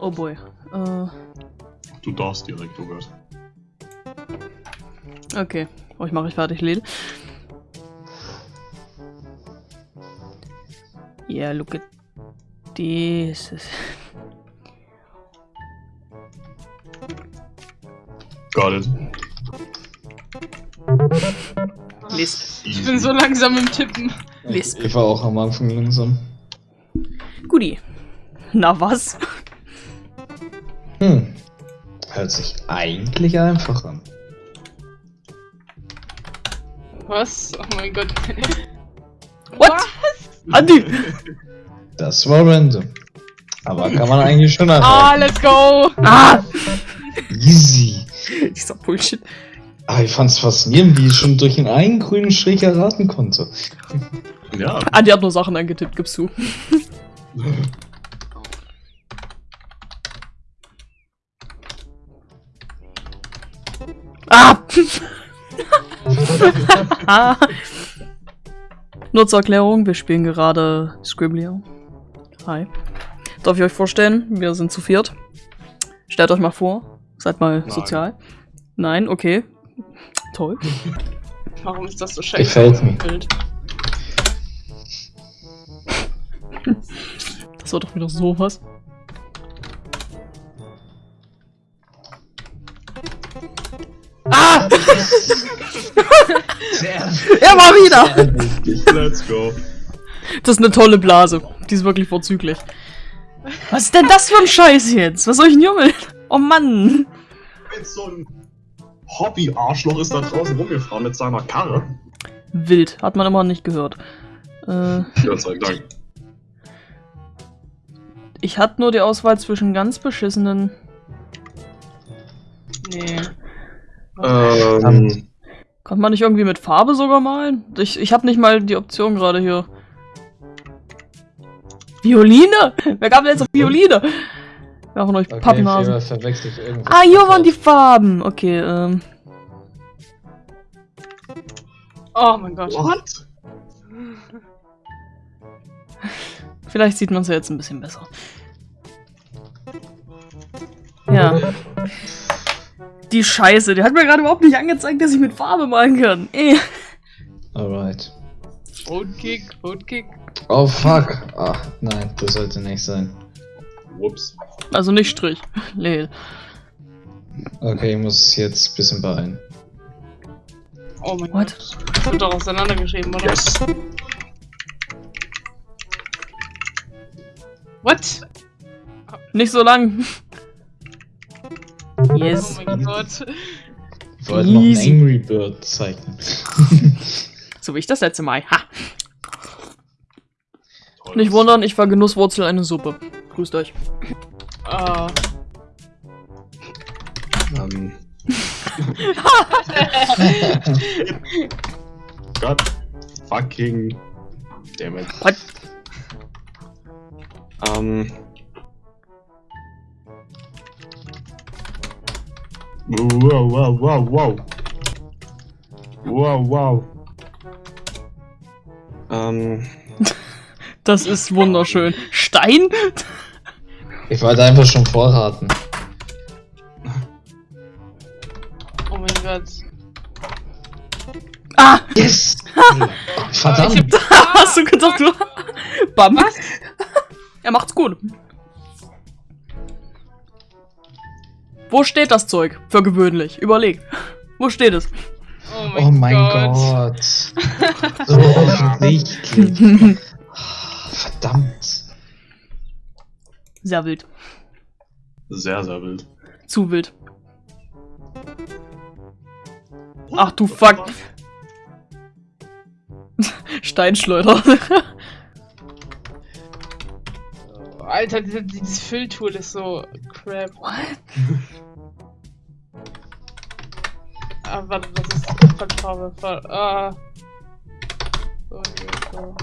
Oh boy. Äh, Du darfst direkt, oh Gott. okay. Oh, ich mache ich fertig, Lil. Yeah, look at this. Got it. List. Ich bin so langsam im Tippen. Lisp. Ich war auch am Anfang langsam. Guti. Na was? Hm. Hört sich eigentlich einfach an. Was? Oh mein Gott. What? Andi! Das war random. Aber kann man eigentlich schon Ah, erraten. let's go! Ah! Easy. Dieser Bullshit. Aber ich fand's faszinierend, wie ich schon durch den einen grünen Strich erraten konnte. Ja, Andi hat nur Sachen angetippt, gibst du. Ah! ah. Nur zur Erklärung, wir spielen gerade Scribblio. Hi. Darf ich euch vorstellen? Wir sind zu viert. Stellt euch mal vor. Seid mal Nein. sozial. Nein, okay. Toll. Warum ist das so scheiße? Gefällt mir. Das war doch wieder sowas. Ah! er war wieder! let's go. Das ist eine tolle Blase. Die ist wirklich vorzüglich. Was ist denn das für ein Scheiß jetzt? Was soll ich denn jummeln? Oh Mann! Wenn so ein Hobby-Arschloch ist da draußen rumgefahren mit seiner Karre. Wild. Hat man immer nicht gehört. Äh, Gott sei Dank. Ich hatte nur die Auswahl zwischen ganz beschissenen. Nee. Ähm, Konnte man nicht irgendwie mit Farbe sogar malen? Ich, ich habe nicht mal die Option gerade hier. Violine? Wer gab denn jetzt auf Violine? Wer von euch Okay, Pappnasen? Ah, hier waren die Farben. Okay, ähm. Oh mein Gott. what? Vielleicht sieht man es ja jetzt ein bisschen besser. Ja. Die Scheiße, die hat mir gerade überhaupt nicht angezeigt, dass ich mit Farbe malen kann. Eh. Alright. Roadkick, Roadkick. Oh fuck. Ach, nein, das sollte nicht sein. Whoops. Also nicht Strich. Lel. Okay, ich muss jetzt ein bisschen beeilen. Oh mein What? Gott. Das wird doch auseinandergeschrieben, oder? Yes. What? Nicht so lang. Oh Yes. mein Gott. Ich wollte noch einen. Angry Bird zeichnen. So wie ich das letzte Mal. Ha. Toll. Nicht wundern, ich war Genusswurzel eine Suppe. Grüßt euch. Ah. Ähm. Gott. Fucking. Damn it. What? Ähm. Wow, wow, wow, wow. Wow, wow. Ähm. Das ist wunderschön. Stein? Ich wollte einfach schon vorraten. Oh mein Gott. Ah! Yes! Ah, ich Verdammt! hab, Hast du gedacht, du. Bam. Was? Er macht's gut. Wo steht das Zeug? Für gewöhnlich. Überleg. Wo steht es? Oh mein, Oh mein Gott. Gott. So offensichtlich. Verdammt. Sehr wild. Sehr, sehr wild. Zu wild. Ach du fuck. Steinschleuder. Alter, diese, dieses Fülltool ist so crap. Ah, warte, das ist Farbe. Voll, ah. So, hier, so.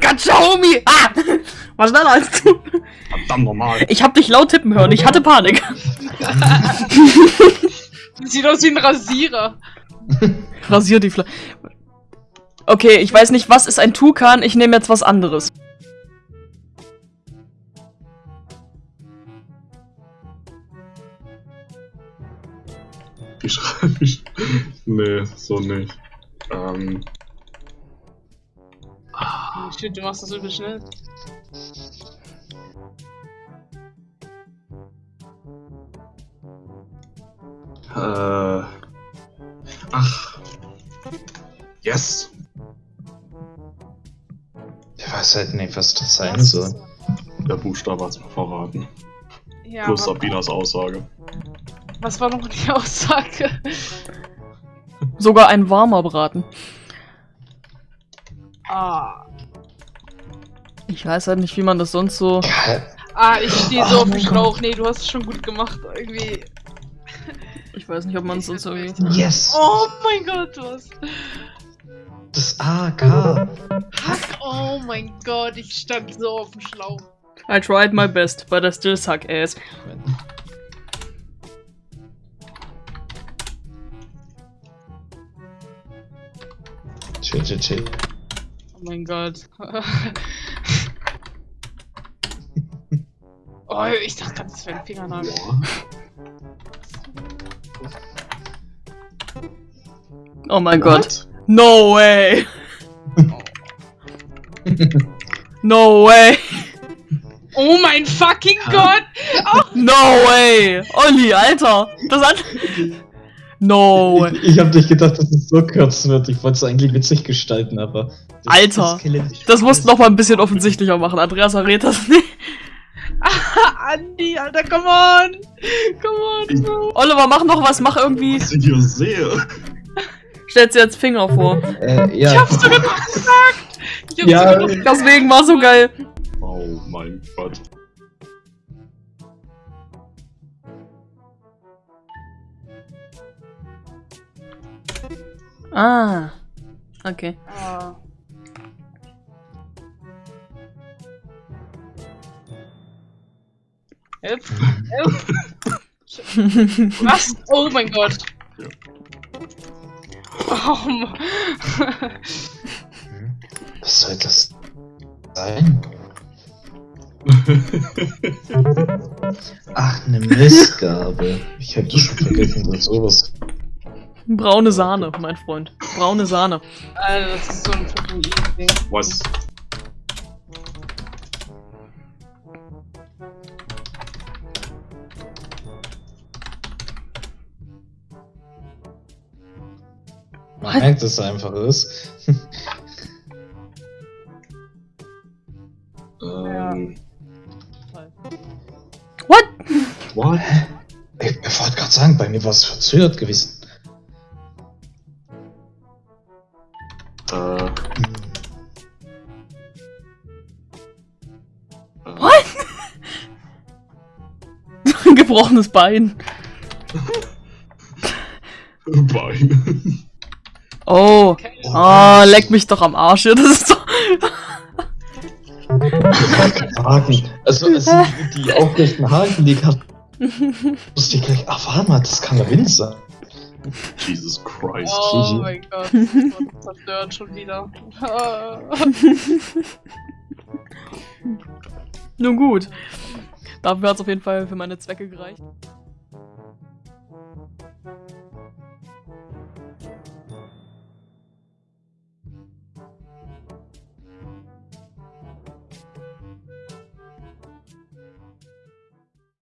Gotcha, Homie! Ah! War schneller als du. Verdammt normal. Ich hab dich laut tippen hören, ich hatte Panik. Sieht aus wie ein Rasierer. Rasier die Flasche. Okay, ich weiß nicht, was ist ein Tukan, ich nehme jetzt was anderes. Wie schreibe ich? Nee, so nicht. Ähm. Shit, du machst das übel schnell. Äh. Ach. Yes. Ich weiß halt nicht, was das sein Was? soll. Der Buchstabe hat's mir verraten. Ja, Plus aber Sabinas Aussage. was war noch die Aussage? Sogar ein warmer Braten. Ah. Ich weiß halt nicht, wie man das sonst so. Ah, ich stehe so Oh auf dem mein Schlauch. Nee, du hast es schon gut gemacht. Irgendwie. Ich weiß nicht, ob man es sonst irgendwie. Yes! Oh mein Gott, was? Das AK! Fuck, oh mein Gott, ich stand so auf dem Schlauch. I tried my best, but I still suck ass. Chill, chill, chill. Oh mein Gott. oh, ich dachte gerade, das wäre ein Fingernagel. Oh mein Gott. What? No way! No way! Oh mein fucking Gott! No way! Olli, Alter! Das hat. No way! Ich, ich hab nicht gedacht, dass es so kürzen wird. Ich wollte es eigentlich witzig gestalten, aber. das- Alter, Skelett- Das musst du noch mal ein bisschen offensichtlicher machen. Andreas errät das nicht. Andi, Alter, come on! Come on, Bro! Oliver, mach noch was, mach irgendwie. Was ich hier sehe. Stellst dir jetzt Finger vor. Äh, ja. Ich hab's sogar noch gesagt! Ich hab's Ja. sogar noch Deswegen war so geil. Oh mein Gott. Ah. Okay. Ah. Help, help. Was? Oh mein Gott. Mann. Was soll das sein? Ach, eine Missgabe. Ich hab das schon vergessen, dass sowas. Braune Sahne, mein Freund. Braune Sahne. Alter, das ist so ein Tatooine-Ding. Was? Man merkt, dass es einfach ist. Ähm. What? What? Ich, ich wollte gerade sagen, bei mir war es verzögert gewesen. Äh. What? Gebrochenes Bein. Bein. Oh. Okay. Ah, leck mich doch am Arsch. hier. Das ist doch. Haken. Also, es sind die aufrechten Haken, die kann. Wusste ich gleich, ach, warte mal, das kann der Wind sein. Jesus Christ. Oh mein Gott, das zerstört schon wieder. Nun gut. Dafür hat es auf jeden Fall für meine Zwecke gereicht.